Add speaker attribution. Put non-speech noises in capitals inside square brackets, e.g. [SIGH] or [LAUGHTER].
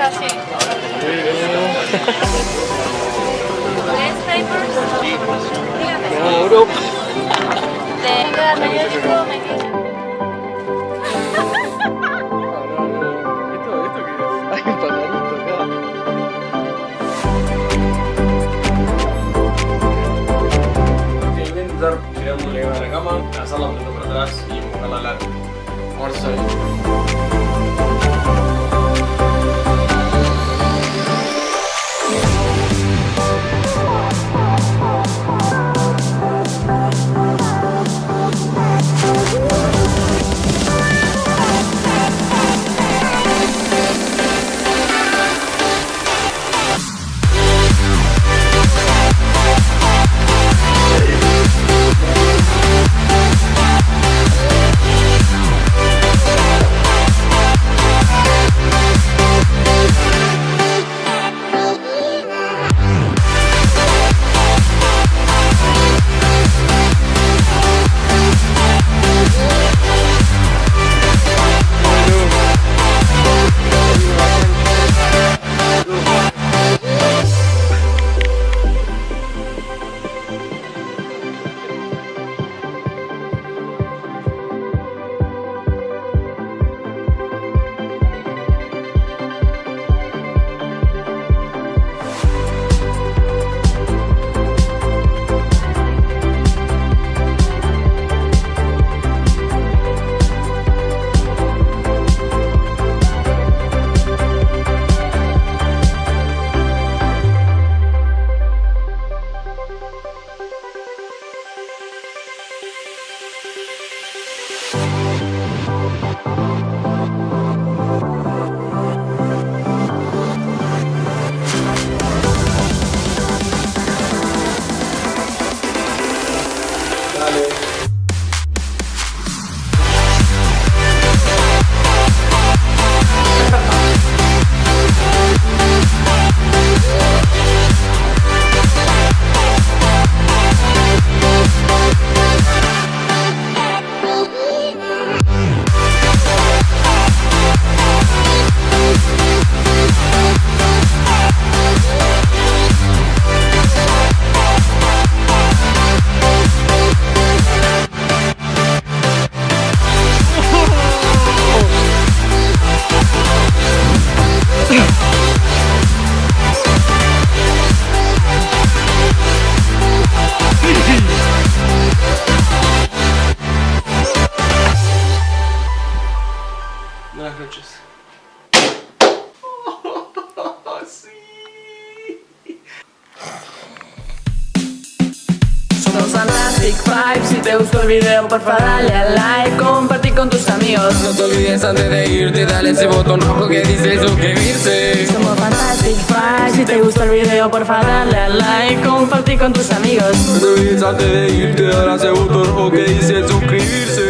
Speaker 1: es?
Speaker 2: Hay un pajarito acá.
Speaker 1: Ok, voy a intentar tirándole a la cama, lanzarla poquito para atrás y empujarla al largo. Vamos [LAUGHS]
Speaker 3: Somos Fantastic Five, si te gustó el video porfa dale a like, compartir con tus amigos.
Speaker 4: No te olvides antes de irte, dale ese botón rojo que dice suscribirse.
Speaker 3: Somos Fantastic Five, si te gustó el video porfa dale a like, compartir con tus amigos.
Speaker 4: No te olvides antes de irte, dale ese botón rojo que dice suscribirse.